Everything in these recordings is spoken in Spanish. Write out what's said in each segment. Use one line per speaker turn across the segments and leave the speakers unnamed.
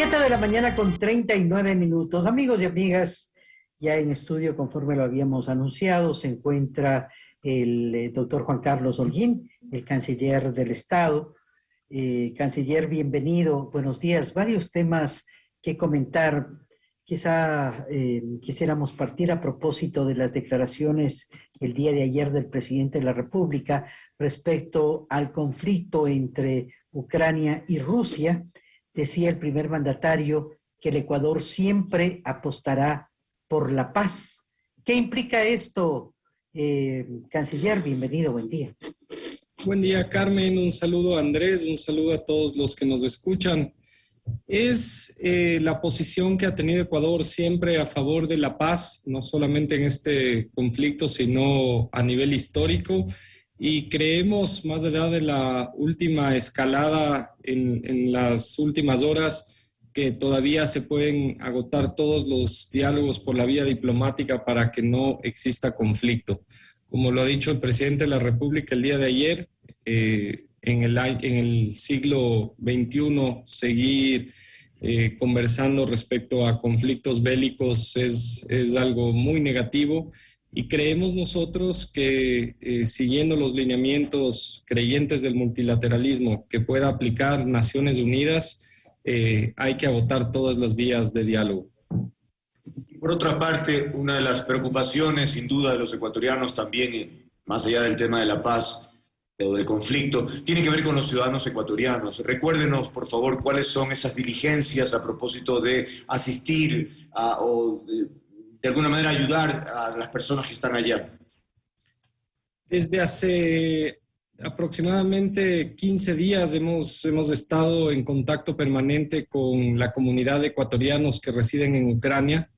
7 de la mañana con 39 minutos. Amigos y amigas, ya en estudio, conforme lo habíamos anunciado, se encuentra el eh, doctor Juan Carlos Holguín, el canciller del Estado. Eh, canciller, bienvenido. Buenos días. Varios temas que comentar. Quizá eh, quisiéramos partir a propósito de las declaraciones el día de ayer del presidente de la República respecto al conflicto entre Ucrania y Rusia. Decía el primer mandatario que el Ecuador siempre apostará por la paz. ¿Qué implica esto, eh, canciller? Bienvenido, buen día.
Buen día, Carmen. Un saludo a Andrés, un saludo a todos los que nos escuchan. Es eh, la posición que ha tenido Ecuador siempre a favor de la paz, no solamente en este conflicto, sino a nivel histórico y creemos, más allá de la última escalada en, las últimas horas, que todavía se pueden agotar todos los diálogos por la vía diplomática para que no exista conflicto. Como lo ha dicho el presidente de la República el día de ayer, eh, en, el, en el siglo XXI seguir eh, conversando respecto a conflictos bélicos es, es algo muy negativo y creemos nosotros que eh, siguiendo los lineamientos creyentes del multilateralismo que pueda aplicar Naciones Unidas, eh, hay que agotar todas las vías de diálogo.
Por otra parte, una de las preocupaciones sin duda de los ecuatorianos también, más allá del tema de la paz o del conflicto, tiene que ver con los ciudadanos ecuatorianos. Recuérdenos, por favor, cuáles son esas diligencias a propósito de asistir a, o de alguna manera ayudar a las personas que están allá?
Desde hace aproximadamente 15 días hemos, hemos estado en contacto permanente con la comunidad de ecuatorianos que residen en Ucrania.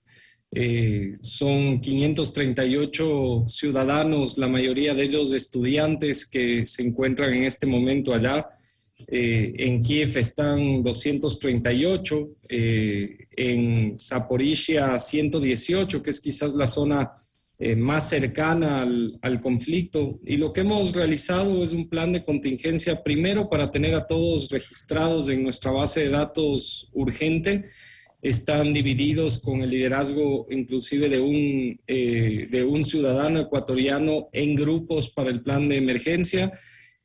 Eh, son 538 ciudadanos, la mayoría de ellos estudiantes que se encuentran en este momento allá. Eh, en Kiev están 238, eh, en Zaporizhia 118, que es quizás la zona eh, más cercana al, al, conflicto. Y lo que hemos realizado es un plan de contingencia, primero para tener a todos registrados en nuestra base de datos urgente. Están divididos con el liderazgo inclusive de un, de un ciudadano ecuatoriano en grupos para el plan de emergencia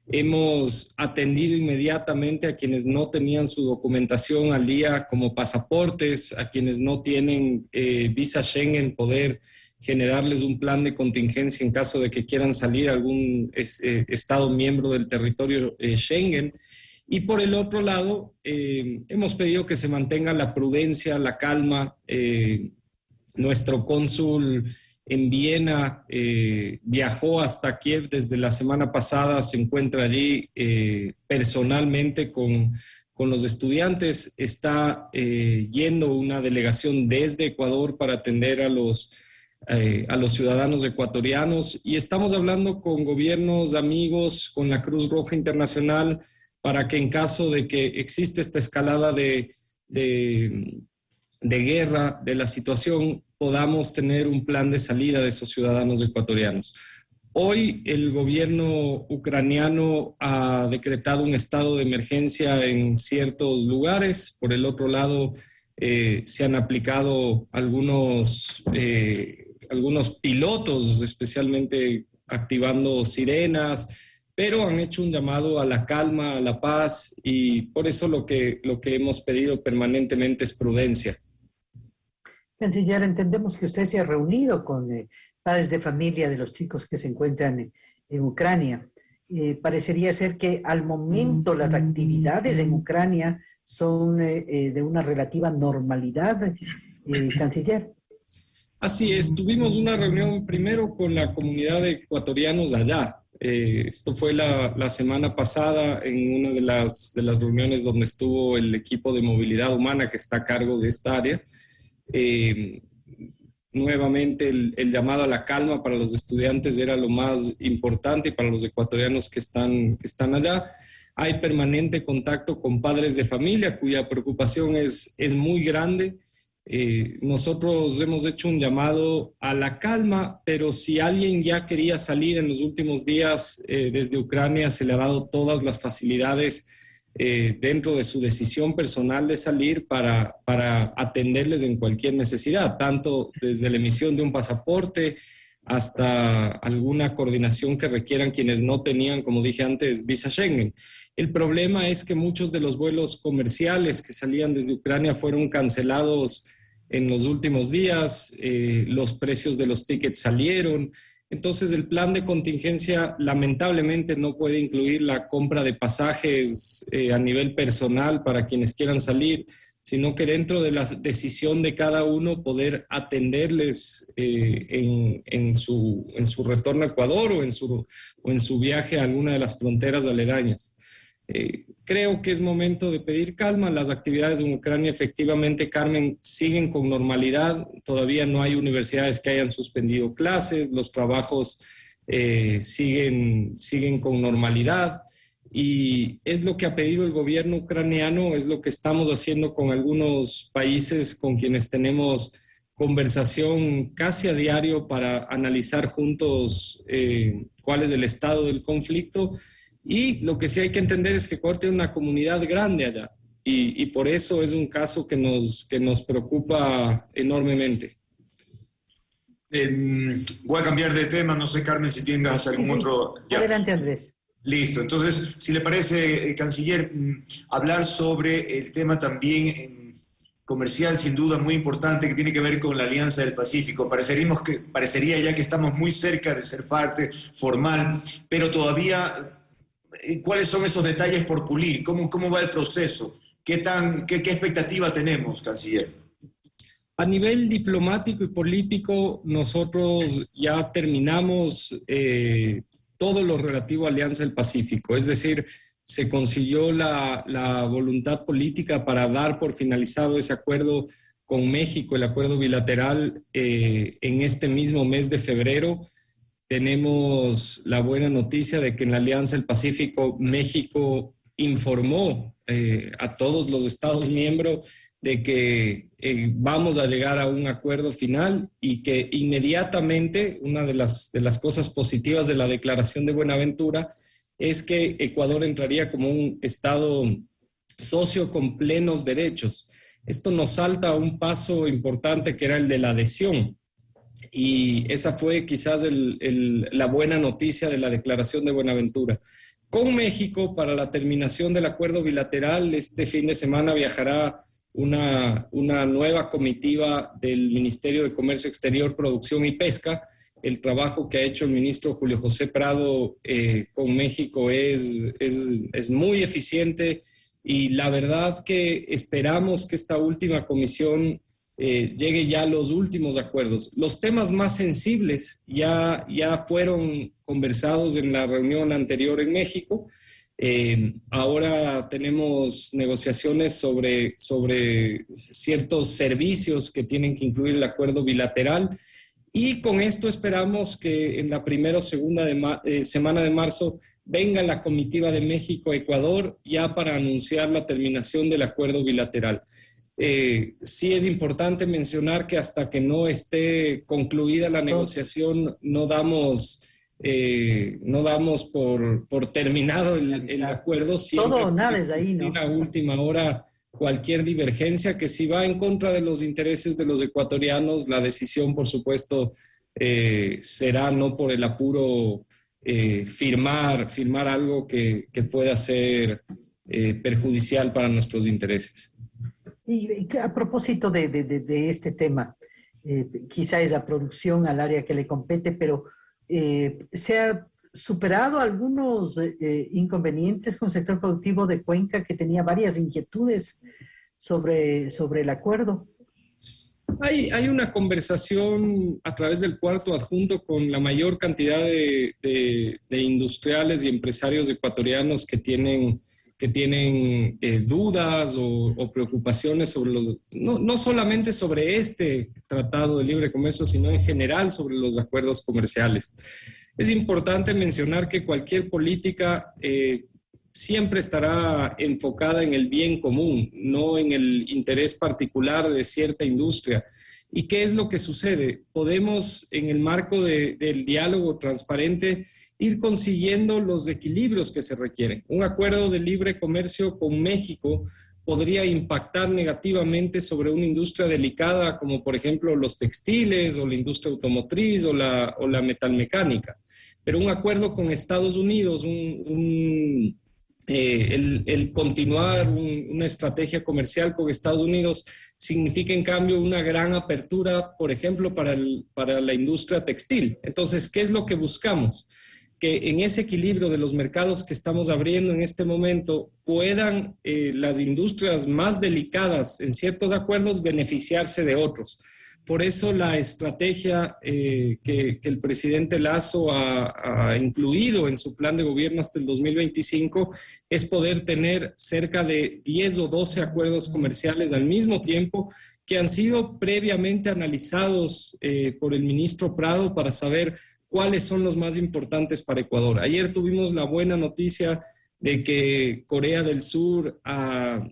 Hemos atendido inmediatamente a quienes no tenían su documentación al día como pasaportes, a quienes no tienen eh, visa Schengen, poder generarles un plan de contingencia en caso de que quieran salir a algún eh, Estado miembro del territorio eh, Schengen. Y por el otro lado, hemos pedido que se mantenga la prudencia, la calma. nuestro cónsul en Viena, eh, viajó hasta Kiev desde la semana pasada, se encuentra allí eh, personalmente con, con, los estudiantes, está eh, yendo una delegación desde Ecuador para atender a los, a los ciudadanos ecuatorianos y estamos hablando con gobiernos amigos, con la Cruz Roja Internacional, para que en caso de que existe esta escalada de, de, de guerra, de la situación, podamos tener un plan de salida de esos ciudadanos ecuatorianos. Hoy el gobierno ucraniano ha decretado un estado de emergencia en ciertos lugares. Por el otro lado, eh, se han aplicado algunos, eh, algunos pilotos, especialmente activando sirenas, pero han hecho un llamado a la calma, a la paz y por eso lo que, lo que hemos pedido permanentemente es prudencia.
Canciller, entendemos que usted se ha reunido con eh, padres de familia de los chicos que se encuentran en, Ucrania. Eh, parecería ser que al momento las actividades en Ucrania son eh, de una relativa normalidad, canciller.
Así es, tuvimos una reunión primero con la comunidad de ecuatorianos allá. esto fue la, la, semana pasada en una de las, de las reuniones donde estuvo el equipo de movilidad humana que está a cargo de esta área. Eh, nuevamente el, llamado a la calma para los estudiantes era lo más importante para los ecuatorianos que están, que están allá. Hay permanente contacto con padres de familia cuya preocupación es, es muy grande. Eh, nosotros hemos hecho un llamado a la calma, pero si alguien ya quería salir en los últimos días eh, desde Ucrania, se le ha dado todas las facilidades eh, dentro de su decisión personal de salir para, para atenderles en cualquier necesidad, tanto desde la emisión de un pasaporte hasta alguna coordinación que requieran quienes no tenían, como dije antes, visa Schengen. El problema es que muchos de los vuelos comerciales que salían desde Ucrania fueron cancelados en los últimos días, eh, los precios de los tickets salieron, entonces, el plan de contingencia lamentablemente no puede incluir la compra de pasajes eh, a nivel personal para quienes quieran salir, sino que dentro de la decisión de cada uno poder atenderles eh, en, su, retorno a Ecuador o en su, o en su viaje a alguna de las fronteras aledañas. Eh, creo que es momento de pedir calma. Las actividades en Ucrania efectivamente, Carmen, siguen con normalidad. Todavía no hay universidades que hayan suspendido clases, los trabajos eh, siguen, siguen con normalidad. Y es lo que ha pedido el gobierno ucraniano, es lo que estamos haciendo con algunos países con quienes tenemos conversación casi a diario para analizar juntos eh, cuál es el estado del conflicto y lo que sí hay que entender es que Ecuador tiene una comunidad grande allá y, por eso es un caso que nos, que nos preocupa enormemente.
voy a cambiar de tema, no sé Carmen si tengas algún otro...
Adelante Andrés.
Listo, entonces, si le parece, eh, canciller, mm, hablar sobre el tema también comercial, sin duda muy importante, que tiene que ver con la Alianza del Pacífico. Pareceríamos que, parecería ya que estamos muy cerca de ser parte formal, pero todavía ¿Cuáles son esos detalles por pulir? ¿Cómo, cómo va el proceso? ¿Qué, tan, qué, expectativa tenemos, canciller?
A nivel diplomático y político, nosotros ya terminamos eh, todo lo relativo a Alianza del Pacífico, es decir, se consiguió la, la, voluntad política para dar por finalizado ese acuerdo con México, el acuerdo bilateral, eh, en este mismo mes de febrero tenemos la buena noticia de que en la Alianza del Pacífico México informó eh, a todos los Estados miembros de que eh, vamos a llegar a un acuerdo final y que inmediatamente una de las, de las cosas positivas de la declaración de Buenaventura es que Ecuador entraría como un Estado socio con plenos derechos. Esto nos salta a un paso importante que era el de la adhesión y esa fue quizás la buena noticia de la declaración de Buenaventura. Con México, para la terminación del acuerdo bilateral, este fin de semana viajará una, nueva comitiva del Ministerio de Comercio Exterior, Producción y Pesca. El trabajo que ha hecho el ministro Julio José Prado eh, con México es, es muy eficiente y la verdad que esperamos que esta última comisión eh, llegue ya los últimos acuerdos. Los temas más sensibles ya, ya fueron conversados en la reunión anterior en México. Eh, ahora tenemos negociaciones sobre, sobre ciertos servicios que tienen que incluir el acuerdo bilateral y con esto esperamos que en la primera o segunda eh, semana de marzo venga la comitiva de México-Ecuador ya para anunciar la terminación del acuerdo bilateral. Eh, sí es importante mencionar que hasta que no esté concluida la negociación, no damos, eh, no damos por, por terminado el, acuerdo.
Todo o nada es ahí, ¿no?
En la última hora, cualquier divergencia que si va en contra de los intereses de los ecuatorianos, la decisión, por supuesto, eh, será no por el apuro firmar, firmar algo que, que pueda ser perjudicial para nuestros intereses.
Y, a propósito de, este tema, eh, quizá es la producción al área que le compete, pero eh, ¿se ha superado algunos eh, inconvenientes con el sector productivo de Cuenca que tenía varias inquietudes sobre, el acuerdo?
Hay, hay, una conversación a través del cuarto adjunto con la mayor cantidad de industriales y empresarios ecuatorianos que tienen que tienen eh, dudas o, preocupaciones sobre los, no, no, solamente sobre este tratado de libre comercio, sino en general sobre los acuerdos comerciales. Es importante mencionar que cualquier política eh, siempre estará enfocada en el bien común, no en el interés particular de cierta industria. ¿Y qué es lo que sucede? Podemos, en el marco del diálogo transparente, ir consiguiendo los equilibrios que se requieren. Un acuerdo de libre comercio con México podría impactar negativamente sobre una industria delicada como por ejemplo los textiles o la industria automotriz o la, o la metalmecánica. Pero un acuerdo con Estados Unidos, un, eh, el, continuar una estrategia comercial con Estados Unidos significa en cambio una gran apertura, por ejemplo, para la industria textil. Entonces, ¿qué es lo que buscamos? Que en ese equilibrio de los mercados que estamos abriendo en este momento puedan eh, las industrias más delicadas en ciertos acuerdos beneficiarse de otros. Por eso la estrategia eh, que, el presidente Lazo ha, incluido en su plan de gobierno hasta el 2025 es poder tener cerca de 10 o 12 acuerdos comerciales al mismo tiempo que han sido previamente analizados eh, por el ministro Prado para saber cuáles son los más importantes para Ecuador. Ayer tuvimos la buena noticia de que Corea del Sur ha,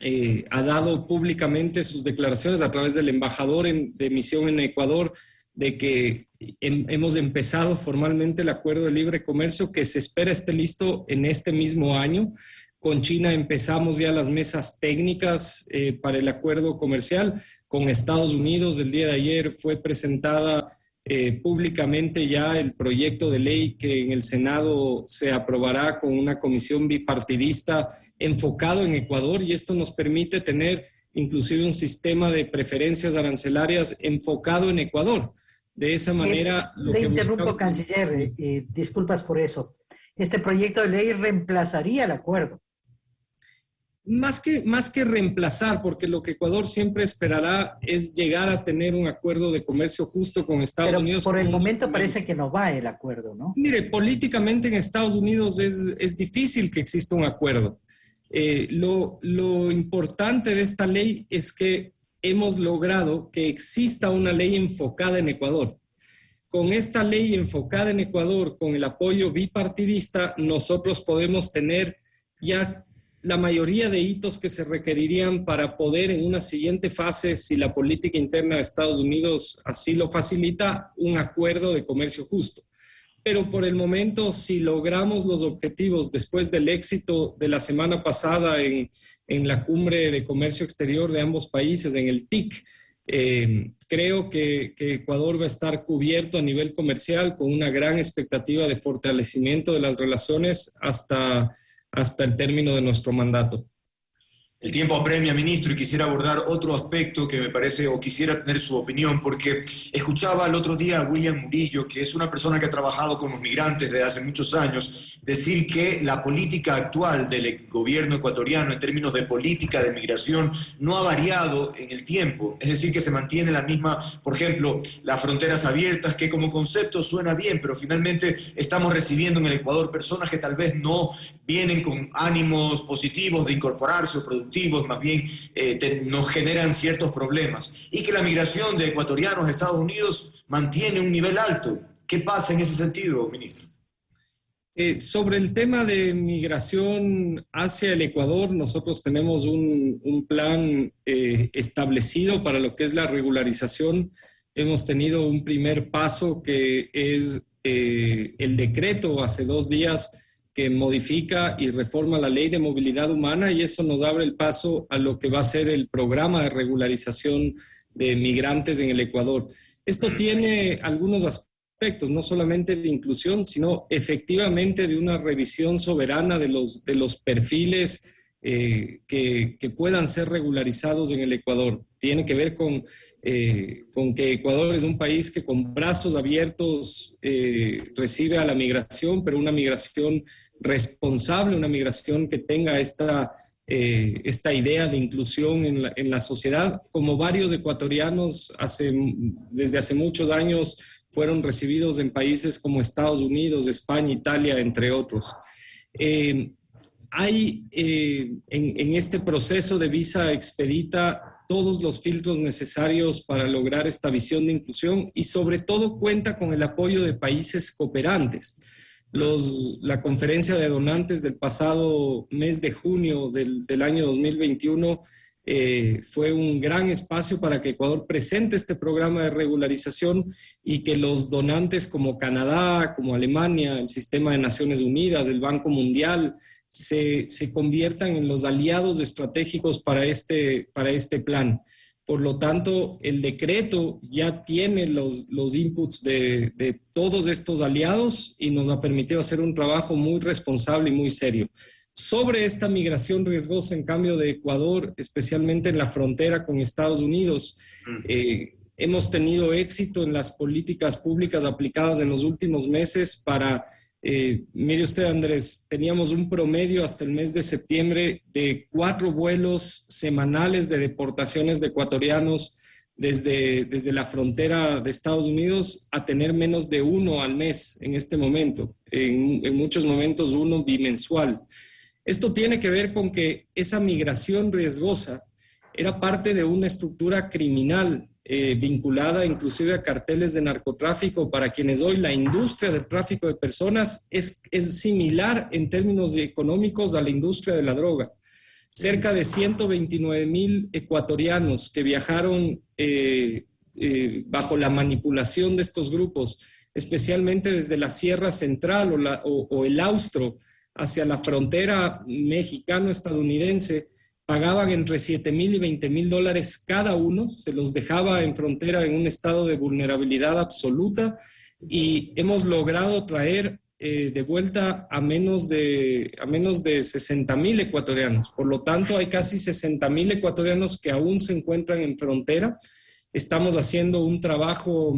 eh, dado públicamente sus declaraciones a través del embajador de misión en Ecuador de que hemos empezado formalmente el acuerdo de libre comercio que se espera esté listo en este mismo año. Con China empezamos ya las mesas técnicas eh, para el acuerdo comercial. Con Estados Unidos el día de ayer fue presentada eh, públicamente ya el proyecto de ley que en el Senado se aprobará con una comisión bipartidista enfocado en Ecuador y esto nos permite tener inclusive un sistema de preferencias arancelarias enfocado en Ecuador. De esa manera...
le interrumpo, canciller, eh, eh, disculpas por eso. Este proyecto de ley reemplazaría el acuerdo
más que, más que reemplazar, porque lo que Ecuador siempre esperará es llegar a tener un acuerdo de comercio justo con Estados Unidos.
Por el momento parece que no va el acuerdo, ¿no?
Mire, políticamente en Estados Unidos es, es difícil que exista un acuerdo. Eh, lo, lo importante de esta ley es que hemos logrado que exista una ley enfocada en Ecuador. Con esta ley enfocada en Ecuador, con el apoyo bipartidista, nosotros podemos tener ya la mayoría de hitos que se requerirían para poder en una siguiente fase, si la política interna de Estados Unidos así lo facilita, un acuerdo de comercio justo. Pero por el momento, si logramos los objetivos después del éxito de la semana pasada en, la cumbre de comercio exterior de ambos países, en el TIC, eh, creo que, Ecuador va a estar cubierto a nivel comercial con una gran expectativa de fortalecimiento de las relaciones hasta hasta el término de nuestro mandato.
El tiempo apremia, ministro, y quisiera abordar otro aspecto que me parece, o quisiera tener su opinión, porque escuchaba el otro día a William Murillo, que es una persona que ha trabajado con los migrantes desde hace muchos años, decir que la política actual del gobierno ecuatoriano en términos de política de migración no ha variado en el tiempo, es decir, que se mantiene la misma, por ejemplo, las fronteras abiertas, que como concepto suena bien, pero finalmente estamos recibiendo en el Ecuador personas que tal vez no vienen con ánimos positivos de incorporarse o más bien eh, nos generan ciertos problemas. Y que la migración de ecuatorianos a Estados Unidos mantiene un nivel alto. ¿Qué pasa en ese sentido, ministro?
Eh, sobre el tema de migración hacia el Ecuador, nosotros tenemos un, un plan eh, establecido para lo que es la regularización. Hemos tenido un primer paso que es el decreto hace dos días que modifica y reforma la ley de movilidad humana y eso nos abre el paso a lo que va a ser el programa de regularización de migrantes en el Ecuador. Esto tiene algunos aspectos, no solamente de inclusión, sino efectivamente de una revisión soberana de los, de los perfiles eh, que, que, puedan ser regularizados en el Ecuador. Tiene que ver con eh, con que Ecuador es un país que con brazos abiertos eh, recibe a la migración, pero una migración responsable, una migración que tenga esta, eh, esta idea de inclusión en la, en la, sociedad, como varios ecuatorianos hace, desde hace muchos años fueron recibidos en países como Estados Unidos, España, Italia, entre otros. Hay en, en este proceso de visa expedita todos los filtros necesarios para lograr esta visión de inclusión y sobre todo cuenta con el apoyo de países cooperantes. Los, la conferencia de donantes del pasado mes de junio del, del año 2021 eh, fue un gran espacio para que Ecuador presente este programa de regularización y que los donantes como Canadá, como Alemania, el Sistema de Naciones Unidas, el Banco Mundial, se, conviertan en los aliados estratégicos para este, para este plan. Por lo tanto, el decreto ya tiene los, los inputs de, de, todos estos aliados y nos ha permitido hacer un trabajo muy responsable y muy serio. Sobre esta migración riesgosa, en cambio, de Ecuador, especialmente en la frontera con Estados Unidos, mm. eh, hemos tenido éxito en las políticas públicas aplicadas en los últimos meses para eh, mire usted, Andrés, teníamos un promedio hasta el mes de septiembre de cuatro vuelos semanales de deportaciones de ecuatorianos desde, desde la frontera de Estados Unidos a tener menos de uno al mes en este momento, en, en muchos momentos uno bimensual. Esto tiene que ver con que esa migración riesgosa era parte de una estructura criminal eh, vinculada inclusive a carteles de narcotráfico, para quienes hoy la industria del tráfico de personas es, es similar en términos económicos a la industria de la droga. Cerca de 129 mil ecuatorianos que viajaron eh, eh, bajo la manipulación de estos grupos, especialmente desde la Sierra Central o, o el Austro hacia la frontera mexicano-estadounidense, pagaban entre 7 mil y 20 mil dólares cada uno, se los dejaba en frontera en un estado de vulnerabilidad absoluta y hemos logrado traer eh, de vuelta a menos de, a menos de 60 mil ecuatorianos. Por lo tanto, hay casi 60 mil ecuatorianos que aún se encuentran en frontera. Estamos haciendo un trabajo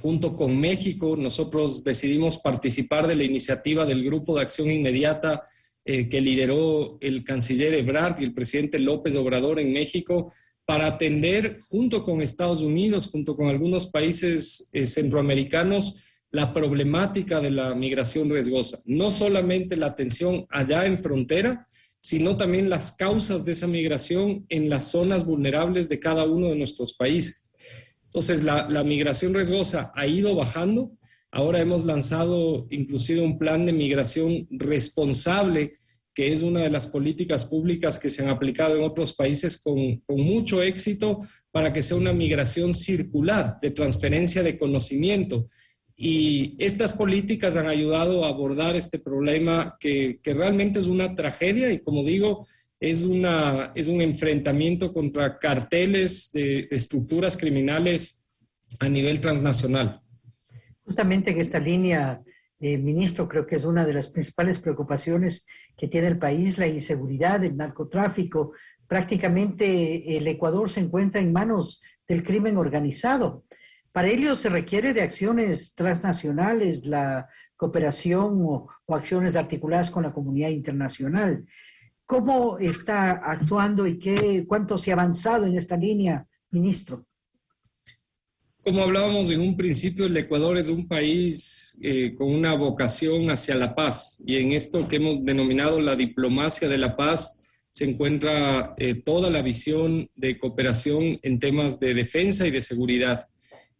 junto con México. Nosotros decidimos participar de la iniciativa del Grupo de Acción Inmediata eh, que lideró el canciller Ebrard y el presidente López Obrador en México para atender junto con Estados Unidos, junto con algunos países eh, centroamericanos, la problemática de la migración riesgosa. No solamente la atención allá en frontera, sino también las causas de esa migración en las zonas vulnerables de cada uno de nuestros países. Entonces, la, la migración riesgosa ha ido bajando, Ahora hemos lanzado inclusive un plan de migración responsable, que es una de las políticas públicas que se han aplicado en otros países con, mucho éxito para que sea una migración circular de transferencia de conocimiento. Y estas políticas han ayudado a abordar este problema que, realmente es una tragedia y como digo, es, una, es un enfrentamiento contra carteles de estructuras criminales a nivel transnacional.
Justamente en esta línea, eh, ministro, creo que es una de las principales preocupaciones que tiene el país, la inseguridad, el narcotráfico. Prácticamente el Ecuador se encuentra en manos del crimen organizado. Para ello se requiere de acciones transnacionales, la cooperación o, acciones articuladas con la comunidad internacional. ¿Cómo está actuando y qué, cuánto se ha avanzado en esta línea, ministro?
Como hablábamos en un principio, el Ecuador es un país eh, con una vocación hacia la paz y en esto que hemos denominado la diplomacia de la paz se encuentra eh, toda la visión de cooperación en temas de defensa y de seguridad.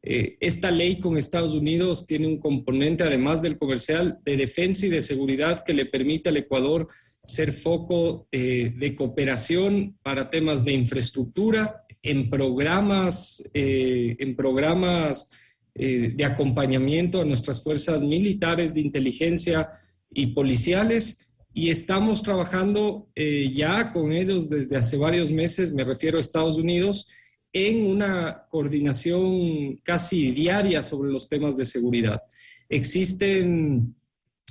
Eh, esta ley con Estados Unidos tiene un componente, además del comercial, de defensa y de seguridad que le permite al Ecuador ser foco de cooperación para temas de infraestructura, en programas, eh, en programas eh, de acompañamiento a nuestras fuerzas militares de inteligencia y policiales y estamos trabajando eh, ya con ellos desde hace varios meses, me refiero a Estados Unidos, en una coordinación casi diaria sobre los temas de seguridad. Existen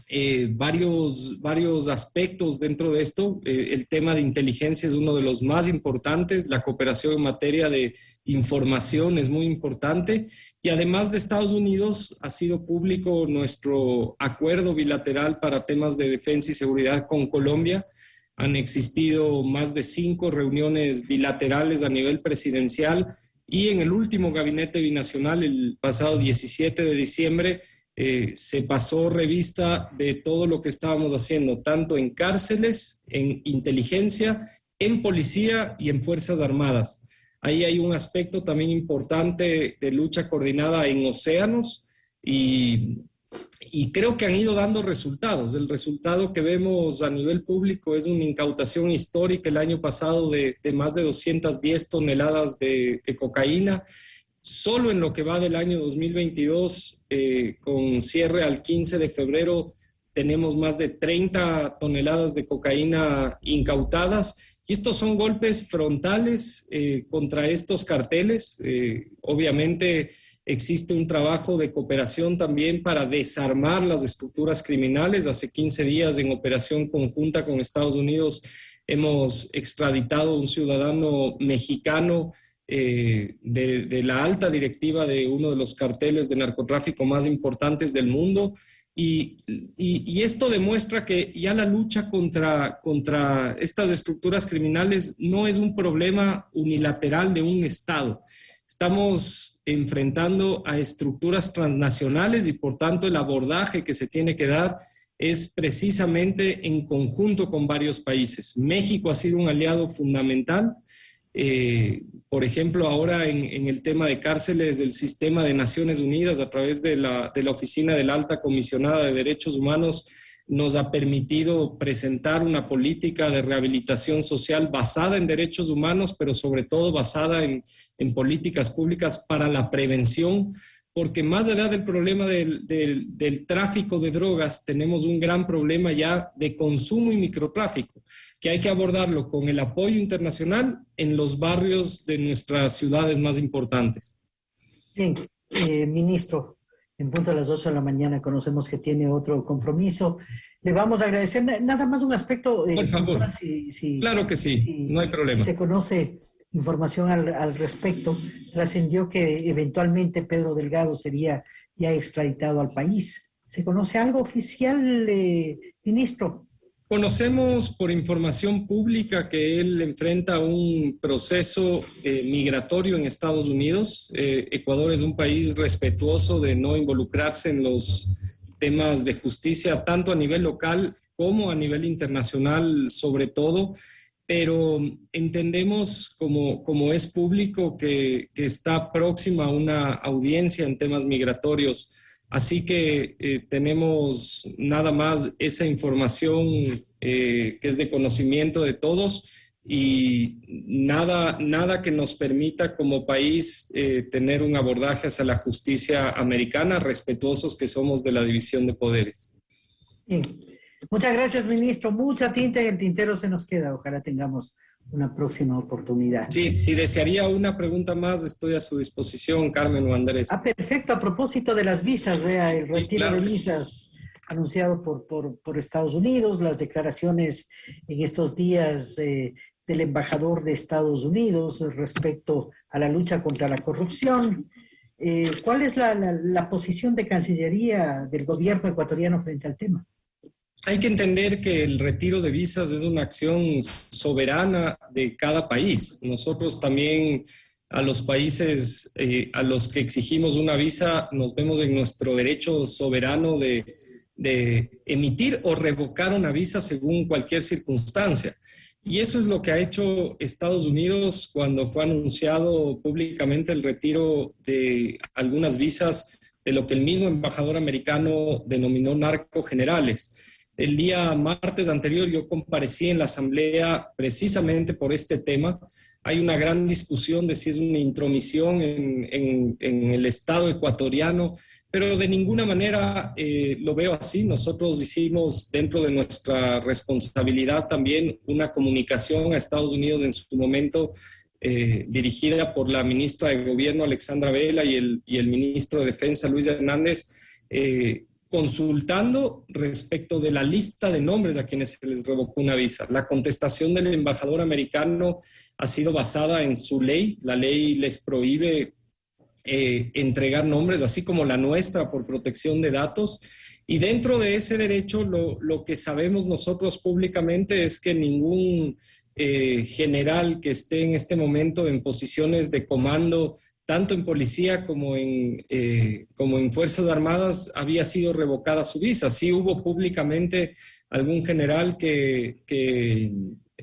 eh, varios, varios aspectos dentro de esto. Eh, el tema de inteligencia es uno de los más importantes, la cooperación en materia de información es muy importante y además de Estados Unidos ha sido público nuestro acuerdo bilateral para temas de defensa y seguridad con Colombia. Han existido más de cinco reuniones bilaterales a nivel presidencial y en el último gabinete binacional, el pasado 17 de diciembre, eh, se pasó revista de todo lo que estábamos haciendo, tanto en cárceles, en inteligencia, en policía y en Fuerzas Armadas. Ahí hay un aspecto también importante de lucha coordinada en océanos y y creo que han ido dando resultados. El resultado que vemos a nivel público es una incautación histórica el año pasado de, más de 210 toneladas de, cocaína. Solo en lo que va del año 2022, eh, con cierre al 15 de febrero, tenemos más de 30 toneladas de cocaína incautadas. Y estos son golpes frontales eh, contra estos carteles. Eh, obviamente, Existe un trabajo de cooperación también para desarmar las estructuras criminales. Hace 15 días en operación conjunta con Estados Unidos hemos extraditado a un ciudadano mexicano eh, de, la alta directiva de uno de los carteles de narcotráfico más importantes del mundo. Y, esto demuestra que ya la lucha contra, contra estas estructuras criminales no es un problema unilateral de un Estado. Estamos enfrentando a estructuras transnacionales y por tanto el abordaje que se tiene que dar es precisamente en conjunto con varios países. México ha sido un aliado fundamental. Eh, por ejemplo, ahora en, el tema de cárceles del sistema de Naciones Unidas a través de la, de la Oficina de la Alta Comisionada de Derechos Humanos, nos ha permitido presentar una política de rehabilitación social basada en derechos humanos, pero sobre todo basada en, políticas públicas para la prevención, porque más allá del problema del, del, tráfico de drogas, tenemos un gran problema ya de consumo y microtráfico, que hay que abordarlo con el apoyo internacional en los barrios de nuestras ciudades más importantes.
Bien, eh, ministro, en punto a las 8 de la mañana conocemos que tiene otro compromiso. Le vamos a agradecer nada más un aspecto.
Por favor. claro que sí, no hay problema.
se conoce información al, respecto, trascendió que eventualmente Pedro Delgado sería ya extraditado al país. ¿Se conoce algo oficial, eh, ministro?
Conocemos por información pública que él enfrenta un proceso eh, migratorio en Estados Unidos. Eh, Ecuador es un país respetuoso de no involucrarse en los temas de justicia, tanto a nivel local como a nivel internacional, sobre todo. Pero entendemos, como, como es público, que, que está próxima a una audiencia en temas migratorios Así que eh, tenemos nada más esa información eh, que es de conocimiento de todos y nada, nada que nos permita como país eh, tener un abordaje hacia la justicia americana, respetuosos que somos de la división de poderes.
Muchas gracias, ministro. Mucha tinta en el tintero se nos queda. Ojalá tengamos una próxima oportunidad.
Sí, si desearía una pregunta más, estoy a su disposición, Carmen o Andrés.
Ah, perfecto. A propósito de las visas, vea, el retiro de visas anunciado por, por, Estados Unidos, las declaraciones en estos días eh, del embajador de Estados Unidos respecto a la lucha contra la corrupción. Eh, ¿Cuál es la, la posición de Cancillería del gobierno ecuatoriano frente al tema?
Hay que entender que el retiro de visas es una acción soberana de cada país. Nosotros también a los países eh, a los que exigimos una visa nos vemos en nuestro derecho soberano de, emitir o revocar una visa según cualquier circunstancia. Y eso es lo que ha hecho Estados Unidos cuando fue anunciado públicamente el retiro de algunas visas de lo que el mismo embajador americano denominó narco-generales. El día martes anterior yo comparecí en la asamblea precisamente por este tema. Hay una gran discusión de si es una intromisión en, el Estado ecuatoriano, pero de ninguna manera eh, lo veo así. Nosotros hicimos dentro de nuestra responsabilidad también una comunicación a Estados Unidos en su momento eh, dirigida por la ministra de Gobierno Alexandra Vela y el, y el ministro de Defensa Luis Hernández, eh, consultando respecto de la lista de nombres a quienes se les revocó una visa. La contestación del embajador americano ha sido basada en su ley. La ley les prohíbe eh, entregar nombres, así como la nuestra por protección de datos. Y dentro de ese derecho, lo, que sabemos nosotros públicamente es que ningún eh, general que esté en este momento en posiciones de comando tanto en policía como en, eh, como en Fuerzas Armadas, había sido revocada su visa. Sí hubo públicamente algún general que,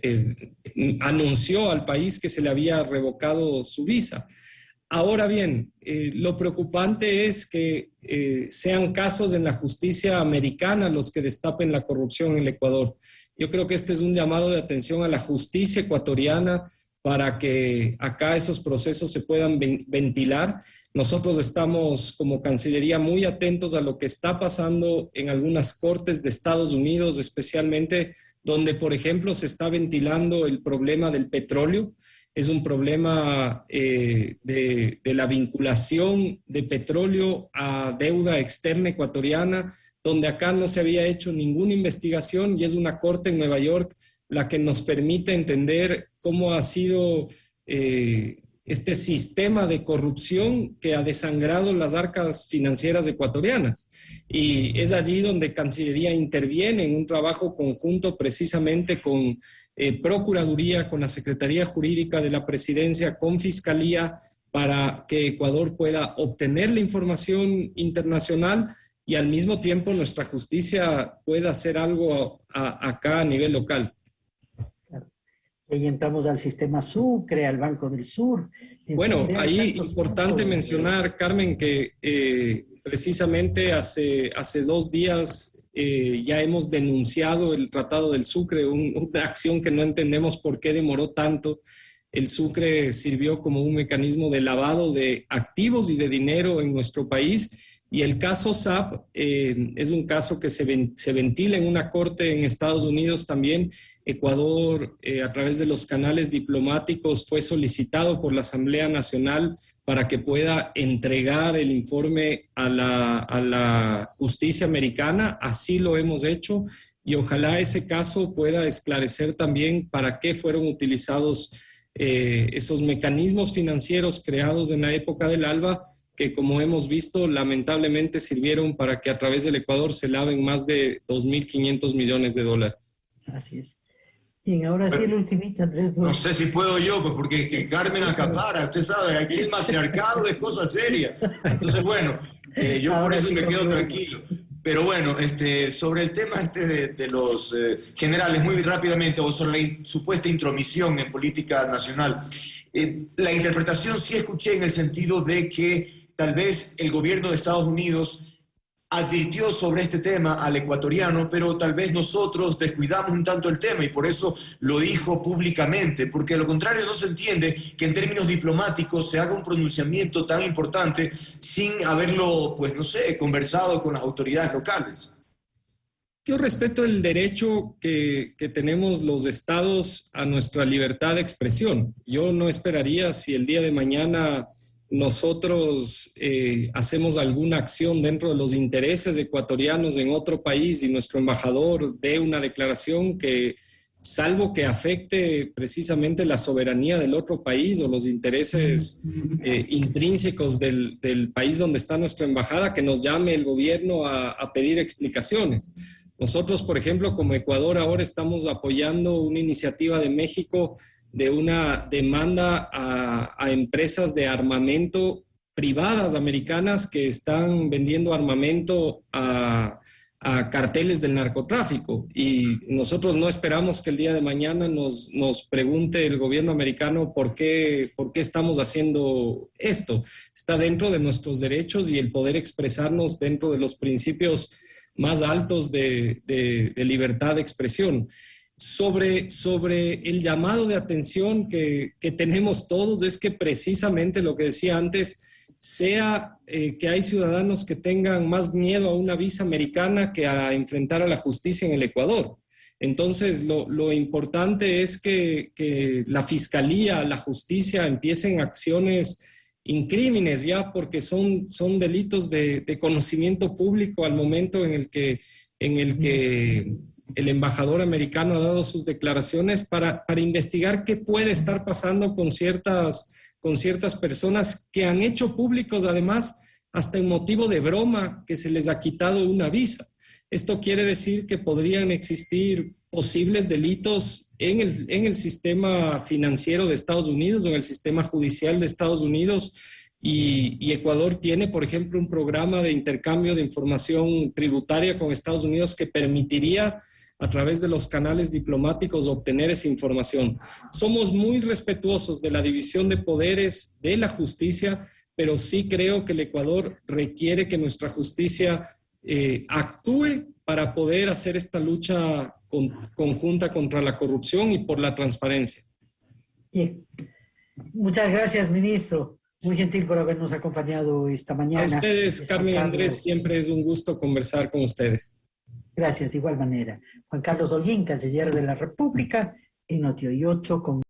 eh, anunció al país que se le había revocado su visa. Ahora bien, eh, lo preocupante es que eh, sean casos en la justicia americana los que destapen la corrupción en el Ecuador. Yo creo que este es un llamado de atención a la justicia ecuatoriana para que acá esos procesos se puedan ventilar. Nosotros estamos como Cancillería muy atentos a lo que está pasando en algunas cortes de Estados Unidos, especialmente donde, por ejemplo, se está ventilando el problema del petróleo es un problema eh, de, la vinculación de petróleo a deuda externa ecuatoriana, donde acá no se había hecho ninguna investigación y es una corte en Nueva York la que nos permite entender cómo ha sido eh, este sistema de corrupción que ha desangrado las arcas financieras ecuatorianas. Y es allí donde Cancillería interviene en un trabajo conjunto precisamente con eh, Procuraduría, con la Secretaría Jurídica de la Presidencia, con Fiscalía, para que Ecuador pueda obtener la información internacional y al mismo tiempo nuestra justicia pueda hacer algo acá a nivel local.
Ahí entramos al sistema Sucre, al Banco del Sur.
Bueno, ahí importante mencionar, Carmen, que eh, precisamente hace, hace dos días eh, ya hemos denunciado el Tratado del Sucre, una acción que no entendemos por qué demoró tanto. El Sucre sirvió como un mecanismo de lavado de activos y de dinero en nuestro país y el caso SAP eh, es un caso que se, ventila en una corte en Estados Unidos también. Ecuador, eh, a través de los canales diplomáticos, fue solicitado por la Asamblea Nacional para que pueda entregar el informe a la, justicia americana. Así lo hemos hecho y ojalá ese caso pueda esclarecer también para qué fueron utilizados eh, esos mecanismos financieros creados en la época del ALBA que como hemos visto, lamentablemente sirvieron para que a través del Ecuador se laven más de 2.500 millones de dólares.
Así es. Bien, ahora sí el ultimito, Andrés.
No sé si puedo yo, pues porque que Carmen acapara, usted sabe, aquí el matriarcado es cosa seria. Entonces, bueno, eh, yo por eso me quedo tranquilo. Pero bueno, este, sobre el tema este de, los eh, generales, muy rápidamente, o sobre la supuesta intromisión en política nacional, eh, la interpretación sí escuché en el sentido de que tal vez el gobierno de Estados Unidos advirtió sobre este tema al ecuatoriano, pero tal vez nosotros descuidamos un tanto el tema y por eso lo dijo públicamente, porque a lo contrario no se entiende que en términos diplomáticos se haga un pronunciamiento tan importante sin haberlo, pues no sé, conversado con las autoridades locales.
Yo respeto el derecho que, que tenemos los estados a nuestra libertad de expresión. Yo no esperaría si el día de mañana nosotros eh, hacemos alguna acción dentro de los intereses ecuatorianos en otro país y nuestro embajador dé una declaración que, salvo que afecte precisamente la soberanía del otro país o los intereses eh, intrínsecos del, país donde está nuestra embajada, que nos llame el gobierno a, a pedir explicaciones. Nosotros, por ejemplo, como Ecuador ahora estamos apoyando una iniciativa de México de una demanda a, empresas de armamento privadas americanas que están vendiendo armamento a, carteles del narcotráfico. Y nosotros no esperamos que el día de mañana nos, nos pregunte el gobierno americano por qué, por qué estamos haciendo esto. Está dentro de nuestros derechos y el poder expresarnos dentro de los principios más altos de, de, de libertad de expresión sobre, sobre el llamado de atención que, tenemos todos es que precisamente lo que decía antes, sea eh, que hay ciudadanos que tengan más miedo a una visa americana que a enfrentar a la justicia en el Ecuador. Entonces, lo, importante es que, la fiscalía, la justicia empiecen acciones incrímenes ya porque son, son delitos de, de, conocimiento público al momento en el que, en el que el embajador americano ha dado sus declaraciones para, investigar qué puede estar pasando con ciertas, con ciertas personas que han hecho públicos, además, hasta en motivo de broma, que se les ha quitado una visa. Esto quiere decir que podrían existir posibles delitos en el, en el sistema financiero de Estados Unidos o en el sistema judicial de Estados Unidos. Y, y, Ecuador tiene, por ejemplo, un programa de intercambio de información tributaria con Estados Unidos que permitiría a través de los canales diplomáticos obtener esa información. Somos muy respetuosos de la división de poderes de la justicia, pero sí creo que el Ecuador requiere que nuestra justicia eh, actúe para poder hacer esta lucha conjunta contra la corrupción y por la transparencia.
Bien. Muchas gracias, ministro. Muy gentil por habernos acompañado esta mañana.
A ustedes, Carmen y Andrés, siempre es un gusto conversar con ustedes.
Gracias, de igual manera. Juan Carlos Holguín, canciller de la República, en Notio 8 con